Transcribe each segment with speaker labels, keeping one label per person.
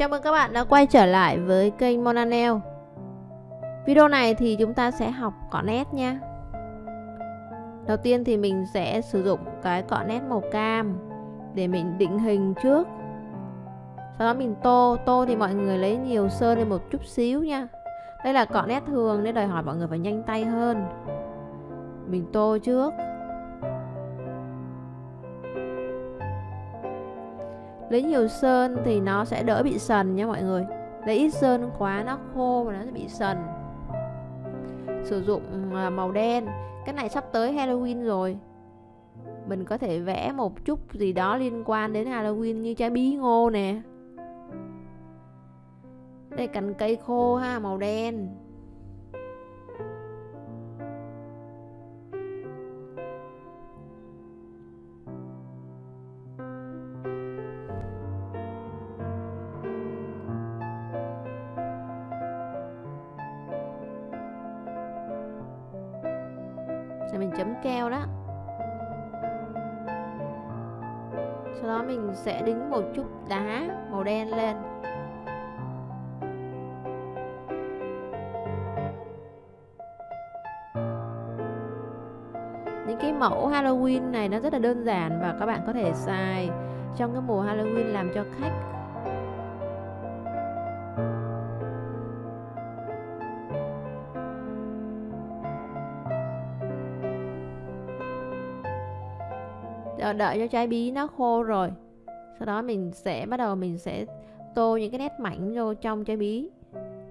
Speaker 1: Chào mừng các bạn đã quay trở lại với kênh Monanel Video này thì chúng ta sẽ học cọ nét nha. Đầu tiên thì mình sẽ sử dụng cái cọ nét màu cam Để mình định hình trước. Sau đó mình tô Tô thì mọi người lấy nhiều sơn lên một chút xíu nha. Đây là cọ nét thường nên đòi hỏi mọi người phải nhanh tay hơn. Mình tô trước. Lấy nhiều sơn thì nó sẽ đỡ bị sần nha mọi người. Lấy ít sơn quá nó khô và nó sẽ bị sần. Sử dụng à, màu đen. Cái này sắp tới Halloween rồi. Mình có thể vẽ một chút gì đó liên quan đến Halloween như trái bí ngô nè. Đây cành cây khô ha, màu đen. Rồi mình chấm keo đó? Sau đó mình sẽ đính một chút đá màu đen lên. Những cái mẫu Halloween này nó rất là đơn giản và các bạn có thể xài trong cái mùa Halloween làm cho khách. Ờ, đợi cho trái bí nó khô rồi. Sau đó mình sẽ bắt đầu mình sẽ tô những cái nét mảnh vô trong trái bí.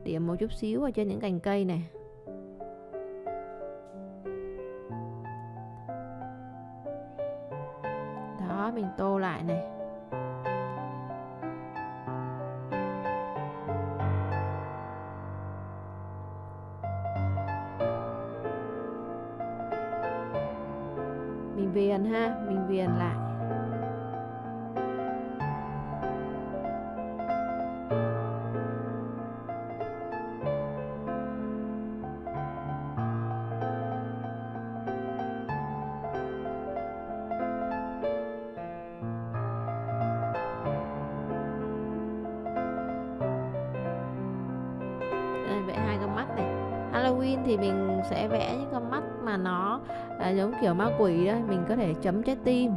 Speaker 1: Điểm một chút xíu ở trên những cành cây này. Đó, mình tô lại này. Mình viền ha mình viền lại. Đây, vẽ hai con mắt này. Halloween thì mình sẽ vẽ những con mắt mà nó à, giống kiểu ma quỷ đó mình có thể chấm trái tim.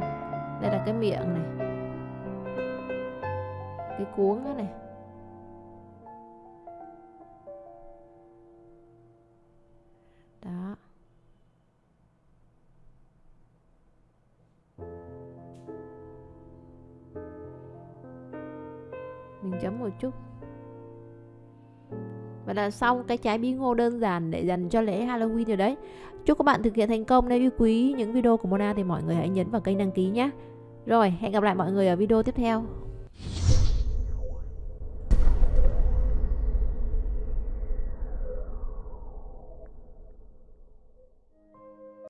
Speaker 1: Đây là cái miệng này. Cái cuống đó này. Đó. Mình chấm một chút và là xong cái trái bí ngô đơn giản để dành cho lễ Halloween rồi đấy. Chúc các bạn thực hiện thành công nếu yêu quý những video của Mona thì mọi người hãy nhấn vào kênh đăng ký nhé. Rồi, hẹn gặp lại mọi người ở video tiếp theo.